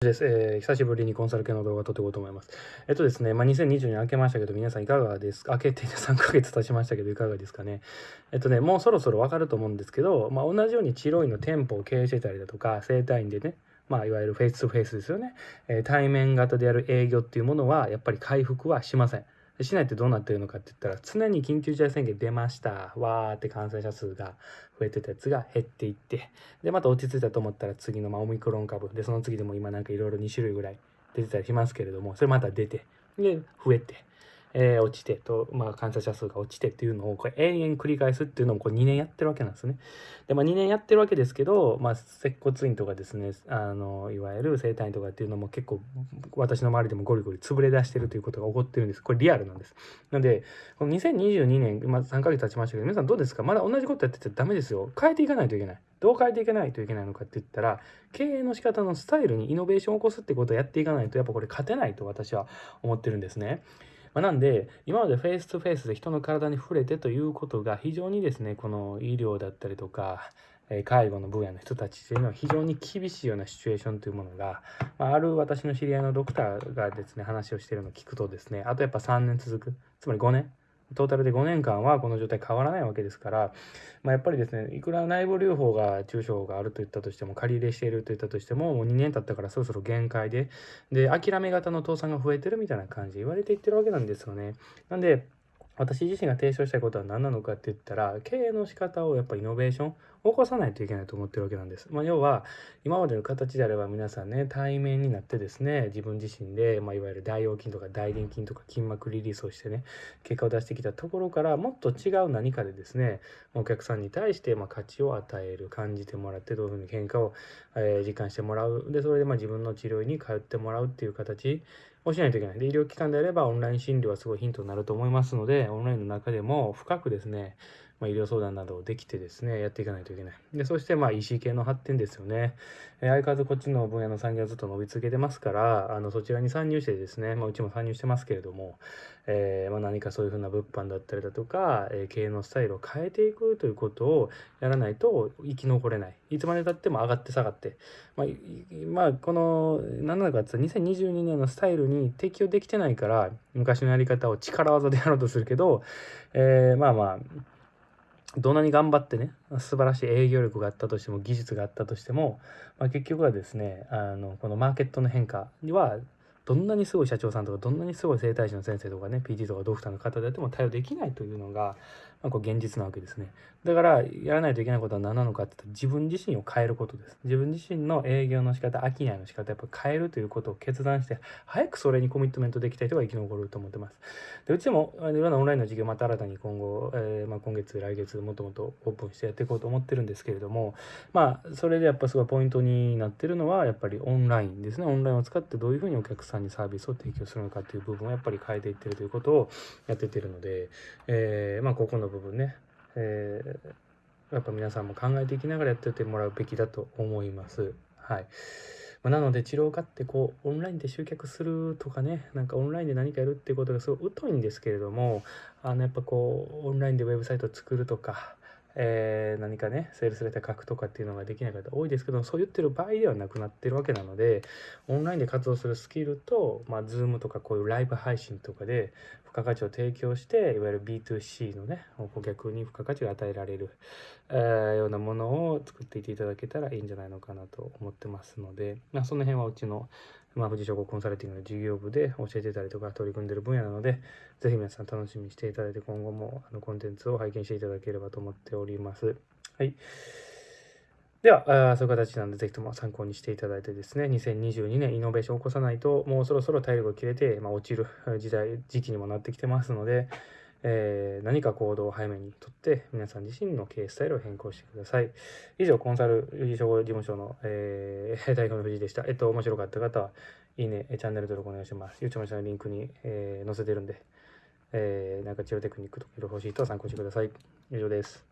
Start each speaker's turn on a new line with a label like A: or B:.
A: です、えー、久しぶりにコンサル系の動画を撮っていこうと思います。えっとですね、まあ、2020年明けましたけど、皆さんいかがですか？明けて3ヶ月経ちましたけど、いかがですかね？えっとね、もうそろそろわかると思うんですけど、まあ、同じように治療院の店舗を経営してたりだとか、整体院でね、まあ、いわゆるフェイス2フェイスですよね、えー、対面型でやる営業っていうものは、やっぱり回復はしません。市内ってどうなってるのかって言ったら、常に緊急事態宣言出ました。わーって感染者数が増えてたやつが減っていって、で、また落ち着いたと思ったら次のまあオミクロン株、で、その次でも今なんかいろいろ2種類ぐらい出てたりしますけれども、それまた出て、で、増えて、えー、落ちてと、まあ、感染者数が落ちてっていうのをこれ永遠繰り返すっていうのもこれ2年やってるわけなんですね。で、まあ、2年やってるわけですけど、まあ、接骨院とかですねあのいわゆる整体院とかっていうのも結構私の周りでもゴリゴリ潰れ出してるということが起こってるんです。これリアルなんです。なのでこの2022年、まあ、3ヶ月経ちましたけど皆さんどうですか？まだ同じことやっててダメですよ。変えていかないといけない。どう変えていかないといけないのかって言ったら経営の仕方のスタイルにイノベーションを起こすってことをやっていかないとやっぱこれ勝てないと私は思ってるんですね。まあ、なんで、今までフェイスとフェイスで人の体に触れてということが非常にですね、この医療だったりとか、介護の分野の人たちというのは非常に厳しいようなシチュエーションというものが、まあ、ある私の知り合いのドクターがですね、話をしているのを聞くとですね、あとやっぱ3年続く、つまり5年。トータルで5年間はこの状態変わらないわけですから、まあ、やっぱりですねいくら内部留保が中小があるといったとしても借り入れしているといったとしてももう2年経ったからそろそろ限界でで諦め型の倒産が増えてるみたいな感じ言われていってるわけなんですよね。なんで私自身が提唱したいことは何なのかって言ったら経営の仕方をやっぱイノベーション起こさないといけないと思ってるわけなんです。まあ、要は今までの形であれば皆さんね対面になってですね自分自身で、まあ、いわゆる大腰筋とか大臀筋とか筋膜リリースをしてね結果を出してきたところからもっと違う何かでですねお客さんに対してま価値を与える感じてもらってどういうふうに変化を、え実感してもらうでそれでま自分の治療に通ってもらうっていう形をしないといけない。で、医療機関であればオンライン診療はすごいヒントになると思いますので、オンラインの中でも深くですね、まあ、医療相談などをできてですね、やっていかないといけない。で、そして、まあ、EC 系の発展ですよね。えー、相変わらずこっちの分野の産業はずっと伸び続けてますから、あの、そちらに参入してですね、まあ、うちも参入してますけれども、えー、まあ、何かそういうふうな物販だったりだとか、えー、経営のスタイルを変えていくということをやらないと生き残れない。いつまでたっても上がって下がって。まあ、まあ、この、何なのかって言ったら、2022年のスタイルに適応できてないから、昔のやり方を力技でやろうとするけど、えー、まあまあ、どんなに頑張ってね素晴らしい営業力があったとしても技術があったとしても、まあ、結局はですねあのこのマーケットの変化にはどんなにすごい社長さんとかどんなにすごい整体師の先生とかね PT とかドクターの方であっても対応できないというのが、まあ、こう現実なわけですね。だからやらないといけないことは何なのかって言ったら自分自身を変えることです。自分自身の営業の仕方商いの仕方やっぱ変えるということを決断して早くそれにコミットメントできた人が生き残ると思ってます。でうちもいろんなオンラインの授業また新たに今後、えー、まあ、今月来月もっともっとオープンしてやっていこうと思ってるんですけれどもまあそれでやっぱすごいポイントになってるのはやっぱりオンラインですね。オンラインを使ってどういうふうにお客さんにサービスを提供するのかっていう部分をやっぱり変えていってるということをやっててるので、えー、まあここの部分ね、えー、やっぱ皆さんも考えていきながらやってってもらうべきだと思います。はい。まあ、なので治療家ってこうオンラインで集客するとかねなんかオンラインで何かやるっていうことがすごい疎いんですけれどもあのやっぱこうオンラインでウェブサイトを作るとかえー、何かね、セールスレター書くとかっていうのができない方多いですけど、そう言ってる場合ではなくなってるわけなので、オンラインで活動するスキルと、まあ、ズームとかこういうライブ配信とかで付加価値を提供して、いわゆる B2C のね、顧客に付加価値が与えられる、えー、ようなものを作っていっていただけたらいいんじゃないのかなと思ってますので、まあ、その辺はうちのまあ、富士商工コンサルティングの事業部で教えてたりとか取り組んでる分野なので、ぜひ皆さん楽しみにしていただいて、今後もあのコンテンツを拝見していただければと思っております。はい。では、あそういう形なので、ぜひとも参考にしていただいてですね、2022年イノベーションを起こさないと、もうそろそろ体力が切れて、まあ、落ちる時代、時期にもなってきてますので、えー、何か行動を早めにとって皆さん自身の経営スタイルを変更してください。以上、コンサル理事事務所の、えー、代表の藤井でした。えっと、面白かった方は、いいね、チャンネル登録お願いします。YouTube のリンクに、えー、載せてるんで、えー、なんか治療テクニックとかいろいろ欲しい人は参考してください。以上です。